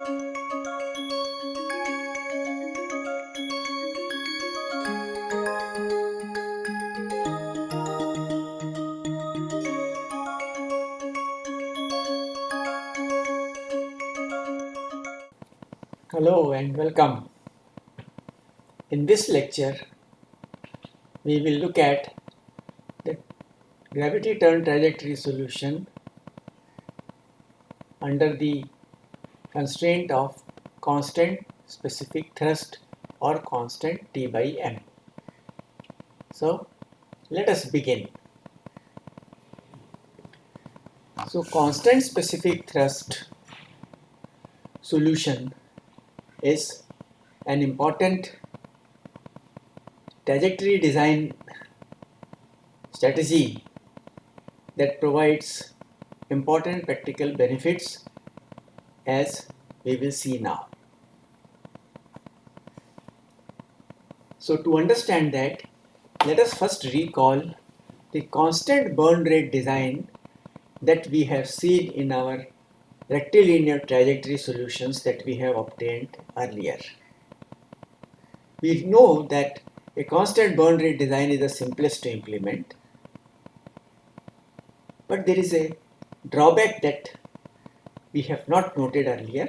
Hello and welcome. In this lecture, we will look at the gravity turn trajectory solution under the constraint of constant specific thrust or constant T by M. So, let us begin. So, constant specific thrust solution is an important trajectory design strategy that provides important practical benefits as we will see now. So to understand that, let us first recall the constant burn rate design that we have seen in our rectilinear trajectory solutions that we have obtained earlier. We know that a constant burn rate design is the simplest to implement, but there is a drawback that we have not noted earlier,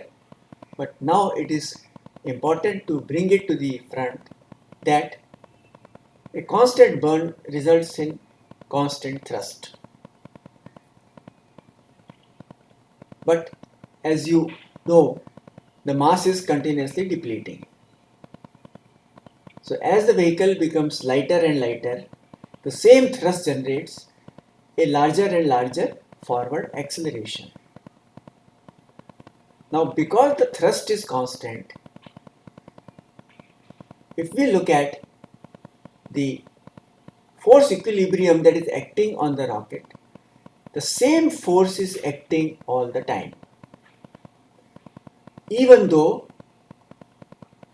but now it is important to bring it to the front that a constant burn results in constant thrust. But as you know, the mass is continuously depleting. So as the vehicle becomes lighter and lighter, the same thrust generates a larger and larger forward acceleration. Now because the thrust is constant, if we look at the force equilibrium that is acting on the rocket, the same force is acting all the time. Even though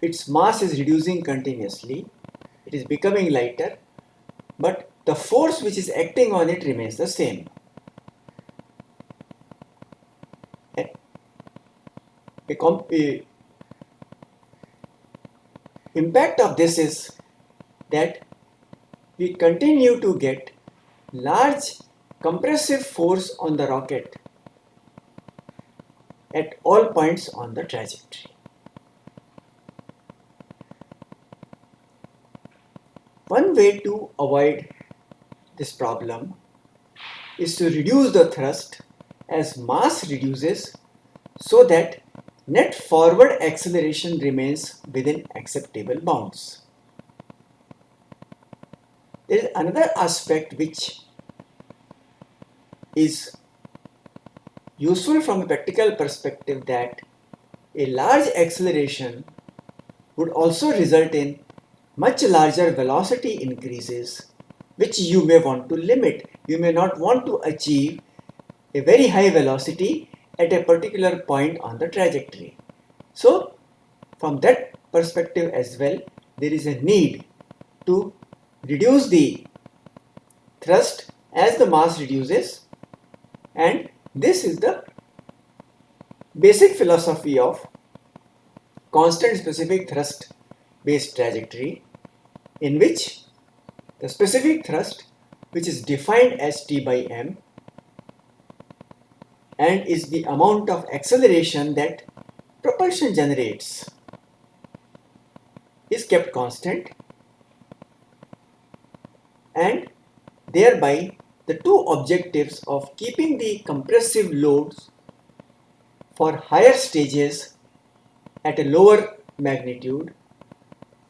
its mass is reducing continuously, it is becoming lighter, but the force which is acting on it remains the same. A, impact of this is that we continue to get large compressive force on the rocket at all points on the trajectory. One way to avoid this problem is to reduce the thrust as mass reduces so that net forward acceleration remains within acceptable bounds. There is another aspect which is useful from a practical perspective that a large acceleration would also result in much larger velocity increases which you may want to limit. You may not want to achieve a very high velocity at a particular point on the trajectory. So from that perspective as well, there is a need to reduce the thrust as the mass reduces and this is the basic philosophy of constant specific thrust based trajectory in which the specific thrust which is defined as T by M and is the amount of acceleration that propulsion generates is kept constant and thereby the two objectives of keeping the compressive loads for higher stages at a lower magnitude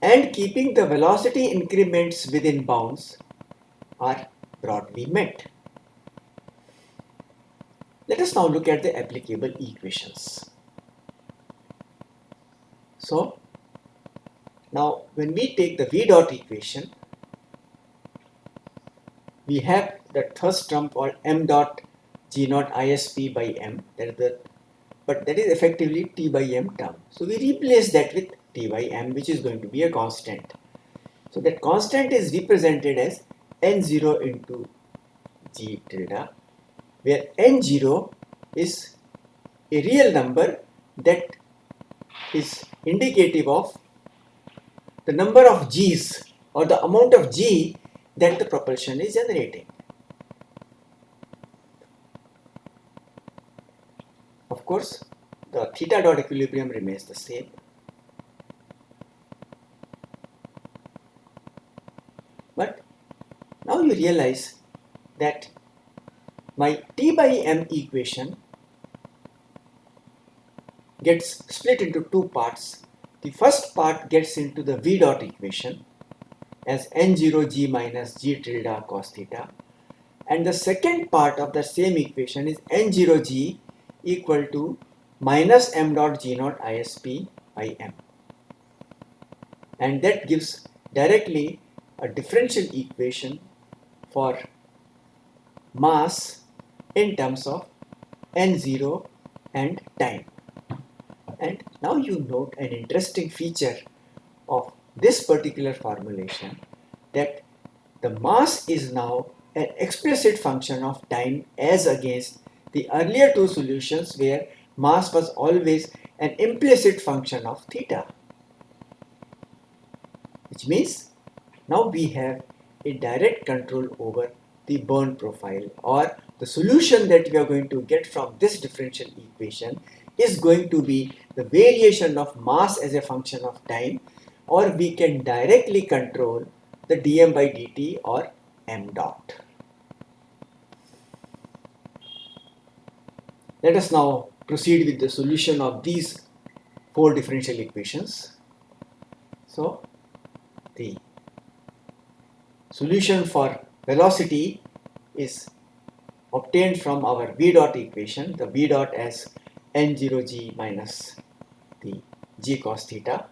and keeping the velocity increments within bounds are broadly met. Let us now look at the applicable equations. So, now when we take the V dot equation, we have the thrust term called m dot g naught isp by m that is the but that is effectively t by m term so we replace that with t by m which is going to be a constant so that constant is represented as n0 into g tilde where n0 is a real number that is indicative of the number of G's or the amount of G that the propulsion is generating. Of course, the theta dot equilibrium remains the same. But now you realize that my T by M equation gets split into two parts. The first part gets into the V dot equation as n0g minus g tilde cos theta and the second part of the same equation is n0g equal to minus m dot g naught isp by m and that gives directly a differential equation for mass in terms of n0 and time. And now you note an interesting feature of this particular formulation that the mass is now an explicit function of time as against the earlier two solutions where mass was always an implicit function of theta. Which means now we have a direct control over the burn profile or the solution that we are going to get from this differential equation is going to be the variation of mass as a function of time or we can directly control the dm by dt or m dot. Let us now proceed with the solution of these four differential equations. So the solution for velocity is obtained from our v dot equation, the v dot as n0g minus the g cos theta.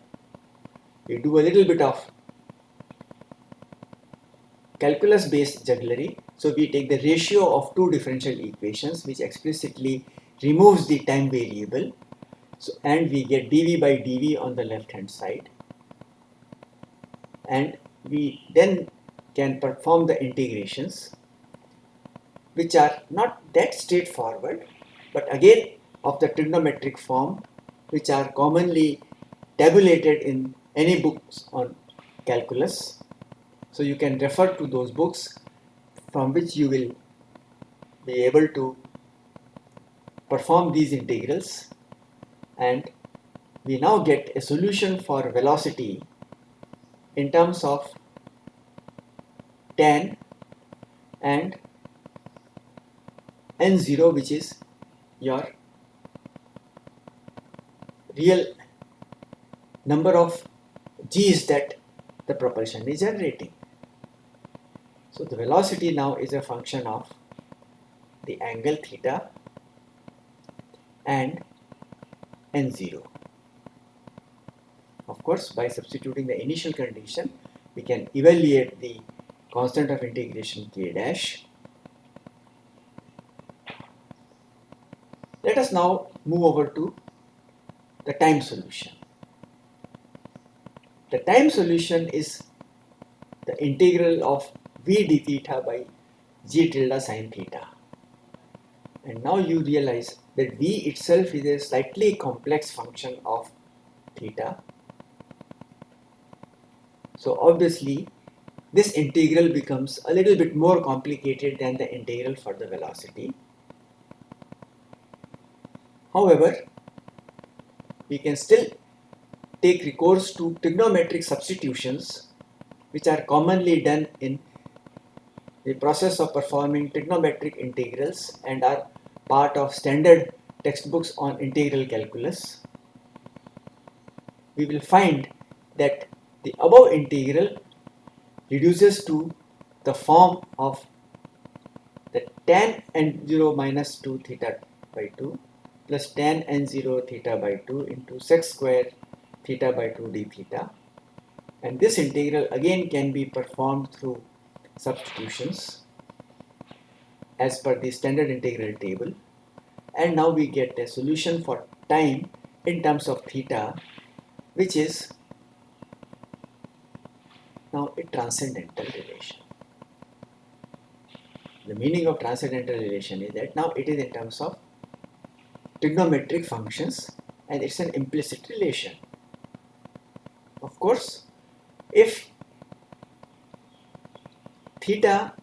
We do a little bit of calculus based jugglery. So we take the ratio of two differential equations which explicitly removes the time variable. So, and we get dv by dv on the left hand side. And we then can perform the integrations which are not that straightforward but again of the trigonometric form which are commonly tabulated in any books on calculus. So you can refer to those books from which you will be able to perform these integrals and we now get a solution for velocity in terms of tan and n0 which is your real number of g's that the propulsion is generating. So the velocity now is a function of the angle theta and n0. Of course, by substituting the initial condition, we can evaluate the constant of integration k dash. Let now move over to the time solution. The time solution is the integral of v d theta by g tilde sine theta. And now you realize that v itself is a slightly complex function of theta. So obviously this integral becomes a little bit more complicated than the integral for the velocity. However, we can still take recourse to trigonometric substitutions which are commonly done in the process of performing trigonometric integrals and are part of standard textbooks on integral calculus. We will find that the above integral reduces to the form of the tan n0 minus 2 theta by 2 plus tan n0 theta by 2 into sec square theta by 2 d theta and this integral again can be performed through substitutions as per the standard integral table and now we get a solution for time in terms of theta which is now a transcendental relation. The meaning of transcendental relation is that now it is in terms of trigonometric functions and it's an implicit relation. Of course, if theta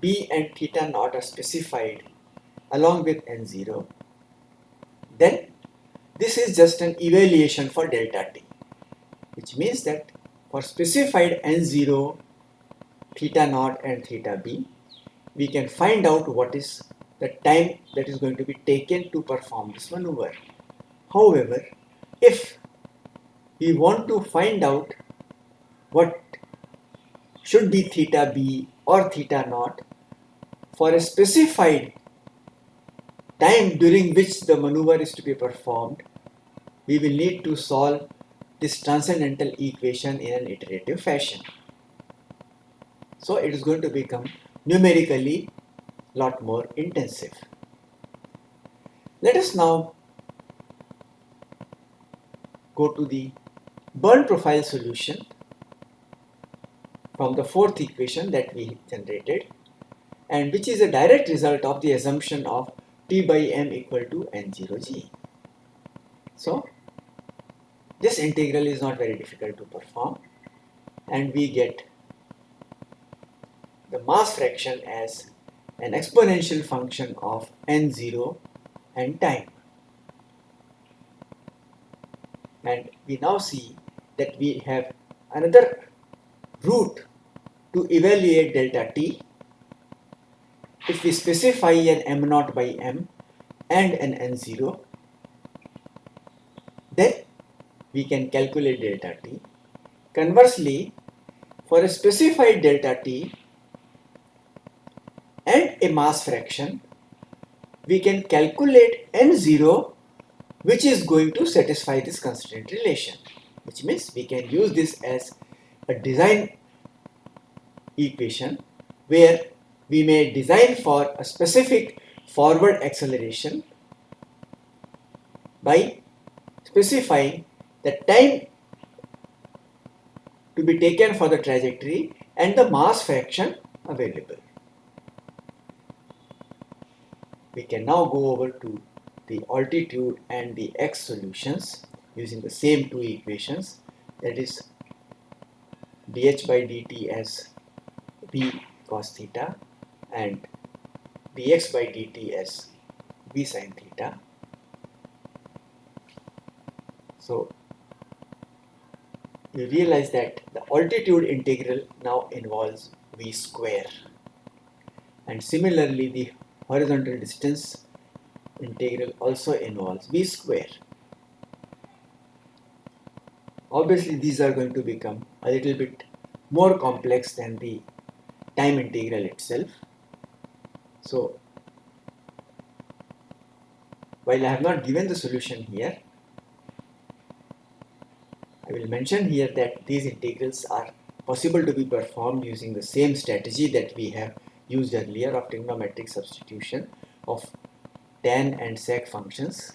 b and theta naught are specified along with n0, then this is just an evaluation for delta t, which means that for specified n0, theta naught and theta b, we can find out what is the time that is going to be taken to perform this maneuver. However, if we want to find out what should be theta b or theta naught for a specified time during which the maneuver is to be performed, we will need to solve this transcendental equation in an iterative fashion. So it is going to become numerically lot more intensive. Let us now go to the burn profile solution from the fourth equation that we generated and which is a direct result of the assumption of T by M equal to N0G. So this integral is not very difficult to perform and we get the mass fraction as an exponential function of n0 and time. And we now see that we have another route to evaluate delta t if we specify an m0 by m and an n0 then we can calculate delta t. Conversely, for a specified delta t and a mass fraction, we can calculate n0 which is going to satisfy this constraint relation which means we can use this as a design equation where we may design for a specific forward acceleration by specifying the time to be taken for the trajectory and the mass fraction available. We can now go over to the altitude and the x solutions using the same two equations that is dh by dt as v cos theta and dx by dt as v sin theta. So you realize that the altitude integral now involves v square and similarly the horizontal distance integral also involves v square. Obviously these are going to become a little bit more complex than the time integral itself. So while I have not given the solution here, I will mention here that these integrals are possible to be performed using the same strategy that we have used earlier of trigonometric substitution of tan and sec functions.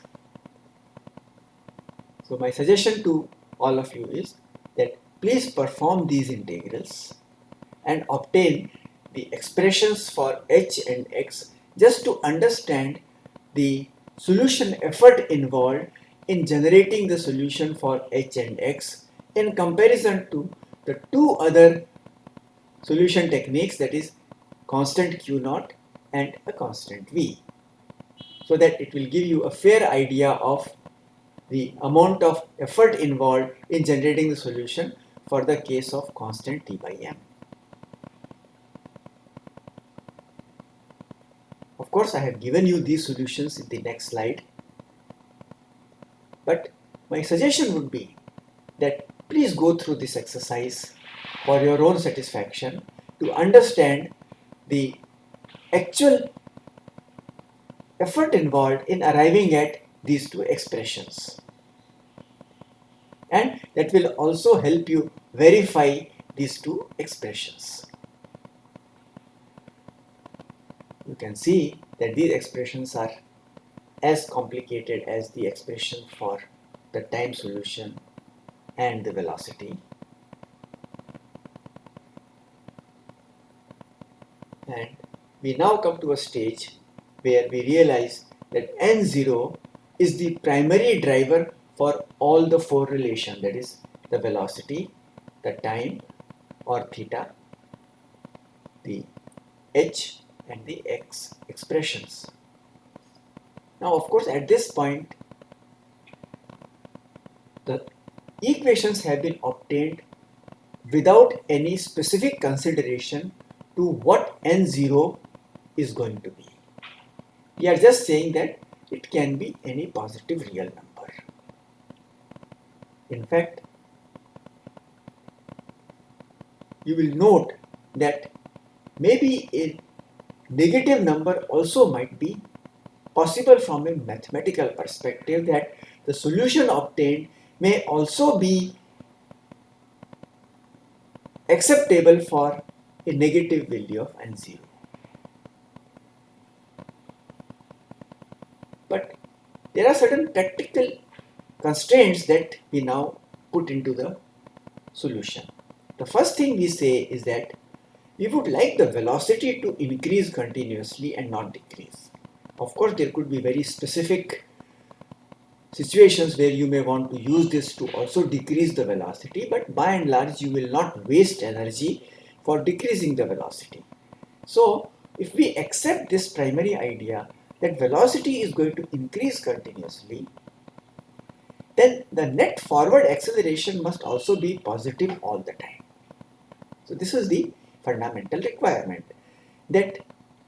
So my suggestion to all of you is that please perform these integrals and obtain the expressions for h and x just to understand the solution effort involved in generating the solution for h and x in comparison to the two other solution techniques that is constant q naught and a constant v so that it will give you a fair idea of the amount of effort involved in generating the solution for the case of constant t by m. Of course, I have given you these solutions in the next slide but my suggestion would be that please go through this exercise for your own satisfaction to understand the actual effort involved in arriving at these two expressions. And that will also help you verify these two expressions. You can see that these expressions are as complicated as the expression for the time solution and the velocity. And we now come to a stage where we realize that n0 is the primary driver for all the four relation that is the velocity, the time or theta, the h and the x expressions. Now of course at this point the equations have been obtained without any specific consideration to what n0 is going to be. We are just saying that it can be any positive real number. In fact, you will note that maybe a negative number also might be possible from a mathematical perspective that the solution obtained may also be acceptable for a negative value of n0. But there are certain practical constraints that we now put into the solution. The first thing we say is that we would like the velocity to increase continuously and not decrease. Of course, there could be very specific situations where you may want to use this to also decrease the velocity, but by and large, you will not waste energy for decreasing the velocity. So, if we accept this primary idea that velocity is going to increase continuously, then the net forward acceleration must also be positive all the time. So this is the fundamental requirement that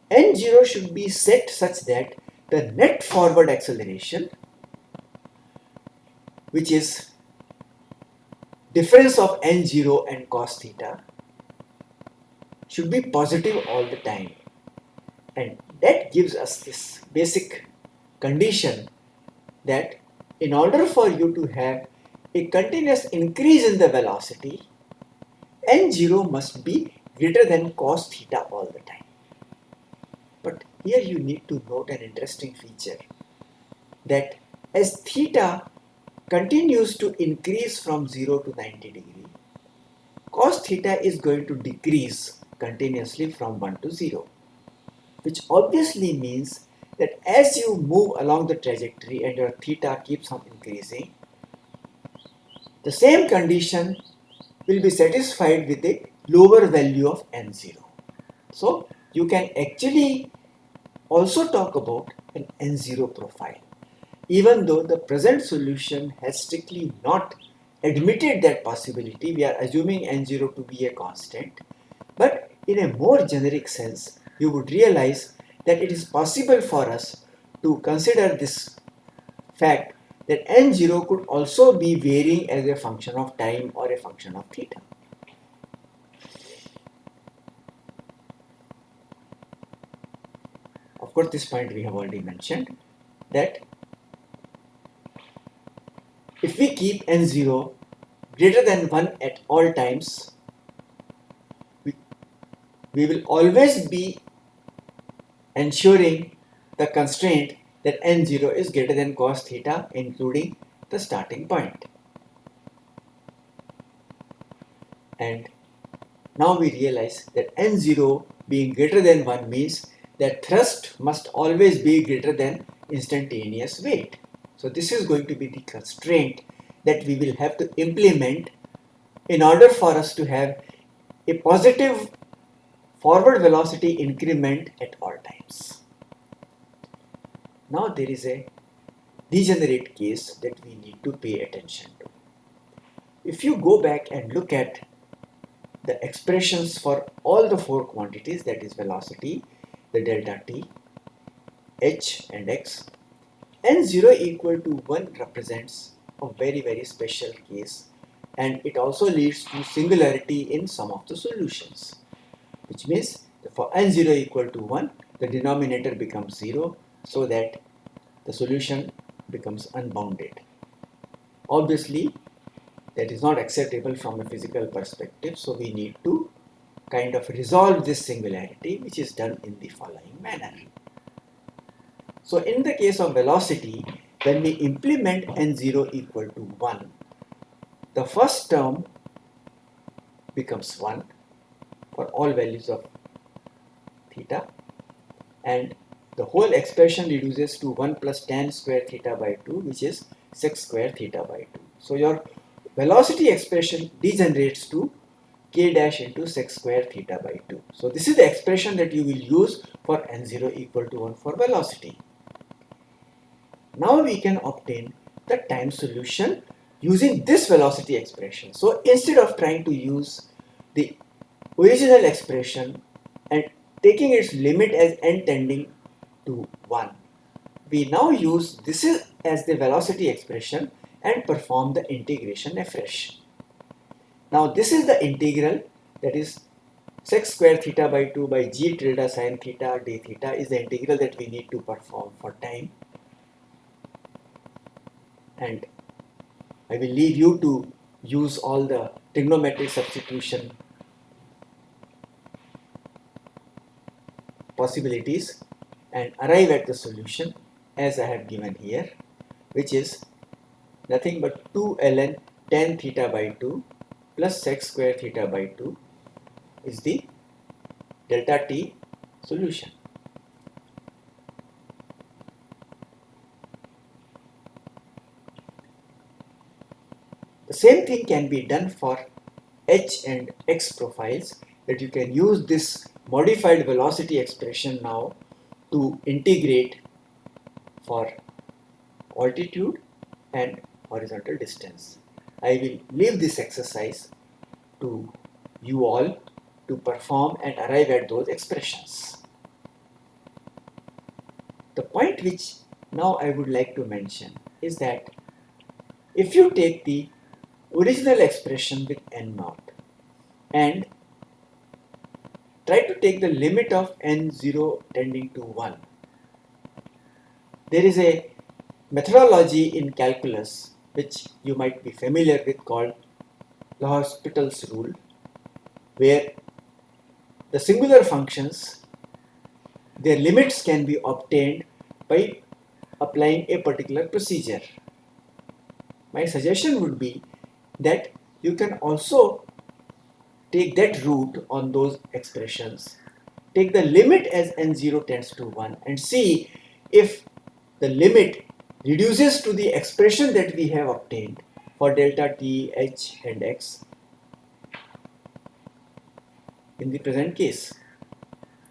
n0 should be set such that the net forward acceleration which is difference of n0 and cos theta should be positive all the time and that gives us this basic condition that in order for you to have a continuous increase in the velocity n0 must be greater than cos theta all the time. But here you need to note an interesting feature that as theta continues to increase from 0 to 90 degree, cos theta is going to decrease continuously from 1 to 0, which obviously means that as you move along the trajectory and your theta keeps on increasing, the same condition will be satisfied with a lower value of n0. So you can actually also talk about an n0 profile even though the present solution has strictly not admitted that possibility, we are assuming n0 to be a constant, but in a more generic sense, you would realize that it is possible for us to consider this fact that n0 could also be varying as a function of time or a function of theta. Of course, this point we have already mentioned that if we keep n0 greater than 1 at all times, we, we will always be ensuring the constraint that n0 is greater than cos theta including the starting point. And now we realize that n0 being greater than 1 means that thrust must always be greater than instantaneous weight. So this is going to be the constraint that we will have to implement in order for us to have a positive forward velocity increment at all times. Now there is a degenerate case that we need to pay attention to. If you go back and look at the expressions for all the four quantities that is velocity, the delta t, h and x n0 equal to 1 represents a very very special case and it also leads to singularity in some of the solutions which means for n0 equal to 1 the denominator becomes 0 so that the solution becomes unbounded. Obviously that is not acceptable from a physical perspective so we need to kind of resolve this singularity which is done in the following manner. So in the case of velocity, when we implement n0 equal to 1, the first term becomes 1 for all values of theta and the whole expression reduces to 1 plus tan square theta by 2 which is sec square theta by 2. So your velocity expression degenerates to k dash into sec square theta by 2. So this is the expression that you will use for n0 equal to 1 for velocity. Now we can obtain the time solution using this velocity expression. So instead of trying to use the original expression and taking its limit as n tending to 1, we now use this as the velocity expression and perform the integration afresh. Now this is the integral that is sec square theta by 2 by g tilde sine theta d theta is the integral that we need to perform for time and I will leave you to use all the trigonometric substitution possibilities and arrive at the solution as I have given here which is nothing but 2 ln tan theta by 2 plus sec square theta by 2 is the delta t solution. The same thing can be done for h and x profiles that you can use this modified velocity expression now to integrate for altitude and horizontal distance. I will leave this exercise to you all to perform and arrive at those expressions. The point which now I would like to mention is that if you take the original expression with n naught and try to take the limit of n0 tending to 1. There is a methodology in calculus which you might be familiar with called L'Hospital's rule where the singular functions their limits can be obtained by applying a particular procedure. My suggestion would be that you can also take that route on those expressions take the limit as n0 tends to 1 and see if the limit reduces to the expression that we have obtained for delta t, h and x in the present case.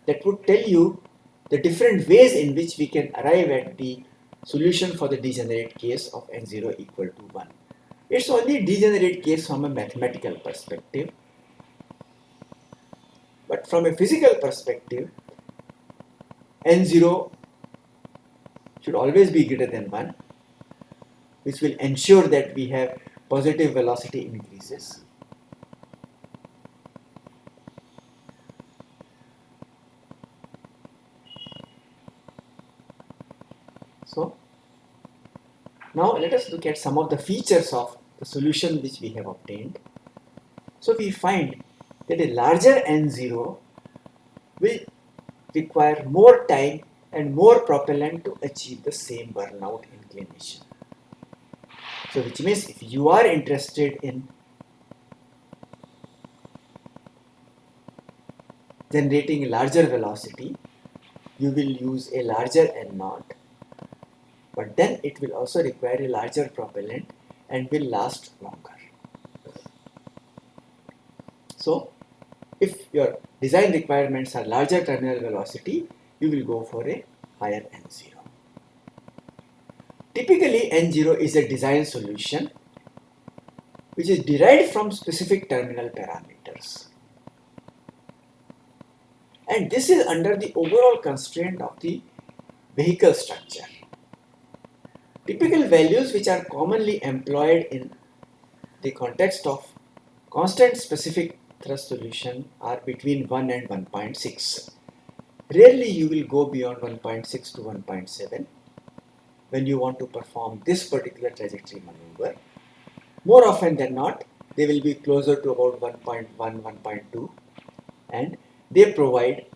That would tell you the different ways in which we can arrive at the solution for the degenerate case of n0 equal to 1. It's only a degenerate case from a mathematical perspective. But from a physical perspective, n0 should always be greater than 1, which will ensure that we have positive velocity increases. So, now let us look at some of the features of the solution which we have obtained. So we find that a larger N0 will require more time and more propellant to achieve the same burnout inclination. So which means if you are interested in generating a larger velocity, you will use a larger N naught but then it will also require a larger propellant and will last longer. So if your design requirements are larger terminal velocity, you will go for a higher N0. Typically N0 is a design solution which is derived from specific terminal parameters. And this is under the overall constraint of the vehicle structure. Typical values which are commonly employed in the context of constant specific thrust solution are between 1 and 1.6. Rarely you will go beyond 1.6 to 1.7 when you want to perform this particular trajectory maneuver. More often than not, they will be closer to about 1.1, 1.2 and they provide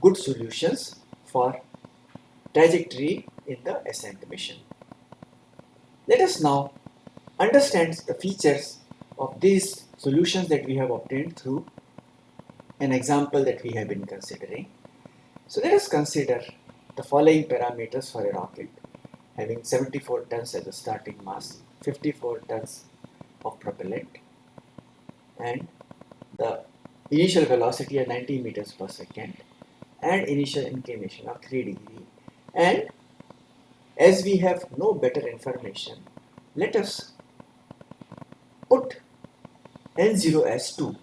good solutions for trajectory in the ascent mission. Let us now understand the features of these solutions that we have obtained through an example that we have been considering. So let us consider the following parameters for a rocket having 74 tons as a starting mass, 54 tons of propellant and the initial velocity at 90 meters per second and initial inclination of 3 degree and as we have no better information let us put n0 as 2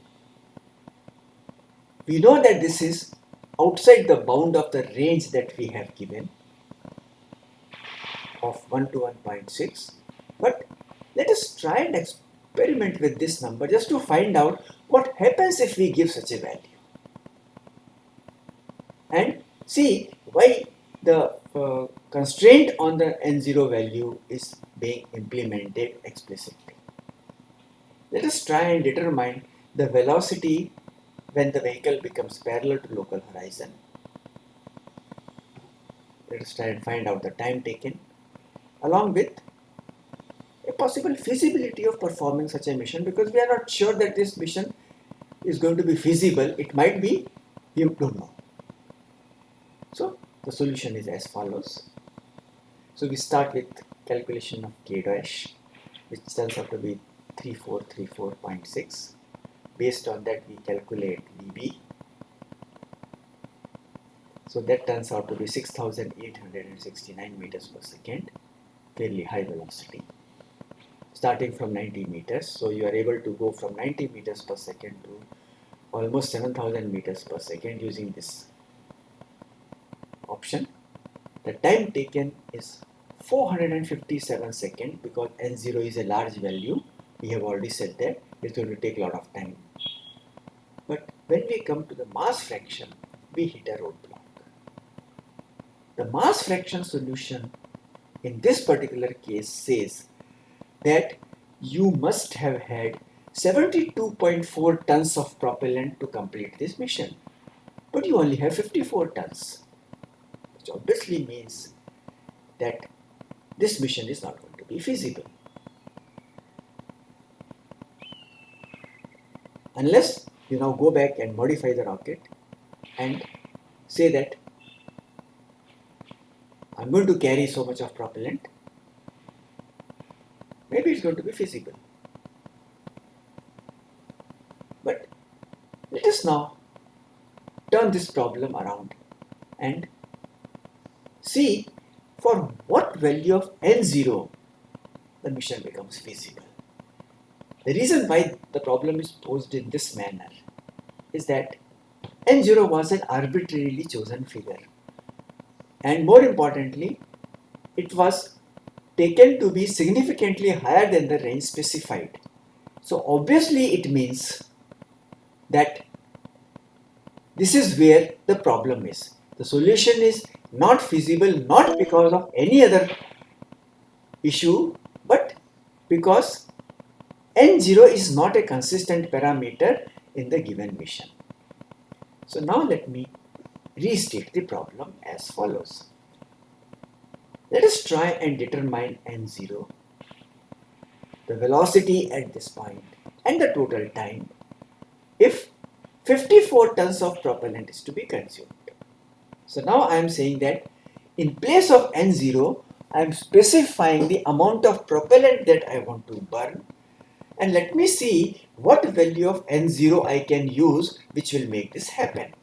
we know that this is outside the bound of the range that we have given of 1 to 1.6 but let us try and experiment with this number just to find out what happens if we give such a value. And see why the uh, constraint on the n0 value is being implemented explicitly. Let us try and determine the velocity when the vehicle becomes parallel to local horizon. Let us try and find out the time taken along with a possible feasibility of performing such a mission because we are not sure that this mission is going to be feasible. It might be, we don't know. So the solution is as follows. So we start with calculation of k dash which turns out to be 3434.6 based on that we calculate VB so that turns out to be 6869 meters per second. Fairly high velocity. Starting from 90 meters so you are able to go from 90 meters per second to almost 7000 meters per second using this option. The time taken is 457 seconds because n0 is a large value we have already said that it's going to take a lot of time. But when we come to the mass fraction we hit a roadblock. The mass fraction solution in this particular case says that you must have had 72.4 tons of propellant to complete this mission. But you only have 54 tons which obviously means that this mission is not going to be feasible. Unless you now go back and modify the rocket and say that I'm going to carry so much of propellant, maybe it's going to be feasible. But let us now turn this problem around and see for what value of n0 the mission becomes feasible. The reason why the problem is posed in this manner is that n0 was an arbitrarily chosen figure and more importantly it was taken to be significantly higher than the range specified. So obviously it means that this is where the problem is. The solution is not feasible not because of any other issue but because n0 is not a consistent parameter in the given mission. So now let me restate the problem as follows. Let us try and determine n0, the velocity at this point and the total time if 54 tons of propellant is to be consumed. So now I am saying that in place of N0, I am specifying the amount of propellant that I want to burn and let me see what value of N0 I can use which will make this happen.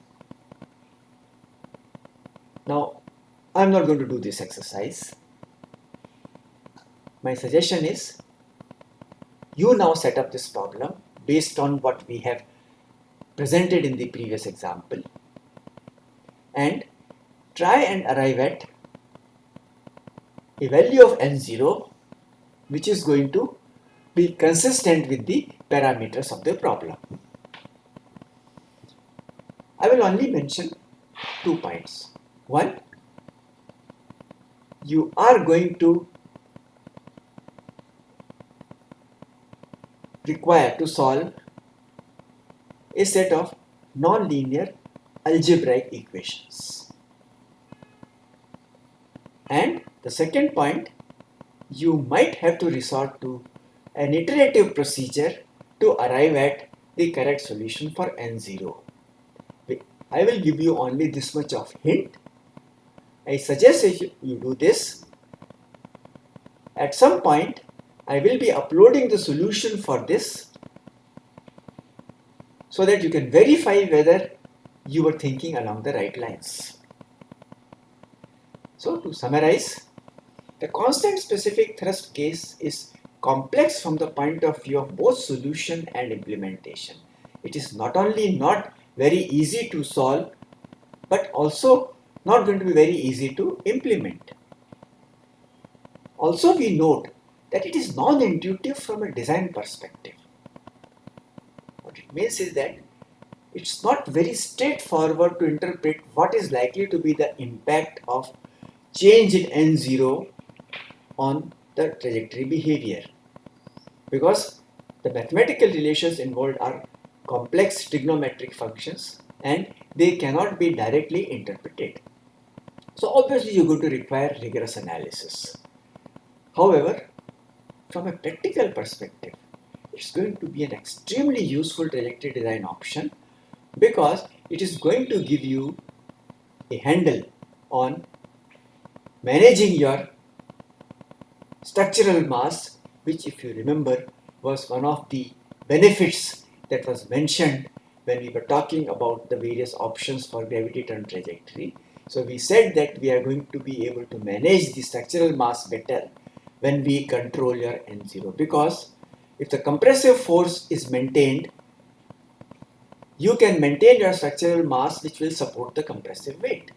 Now I'm not going to do this exercise. My suggestion is you now set up this problem based on what we have presented in the previous example and try and arrive at a value of n0 which is going to be consistent with the parameters of the problem. I will only mention two points. One, you are going to require to solve a set of non-linear algebraic equations. And the second point, you might have to resort to an iterative procedure to arrive at the correct solution for n0. I will give you only this much of hint. I suggest you, you do this. At some point, I will be uploading the solution for this so that you can verify whether you were thinking along the right lines. So to summarize, the constant specific thrust case is complex from the point of view of both solution and implementation. It is not only not very easy to solve, but also not going to be very easy to implement. Also, we note that it is non-intuitive from a design perspective. What it means is that it's not very straightforward to interpret what is likely to be the impact of change in n0 on the trajectory behavior because the mathematical relations involved are complex trigonometric functions and they cannot be directly interpreted. So obviously you're going to require rigorous analysis. However, from a practical perspective, it's going to be an extremely useful trajectory design option because it is going to give you a handle on managing your structural mass which if you remember was one of the benefits that was mentioned when we were talking about the various options for gravity turn trajectory. So we said that we are going to be able to manage the structural mass better when we control your N0 because if the compressive force is maintained, you can maintain your structural mass which will support the compressive weight.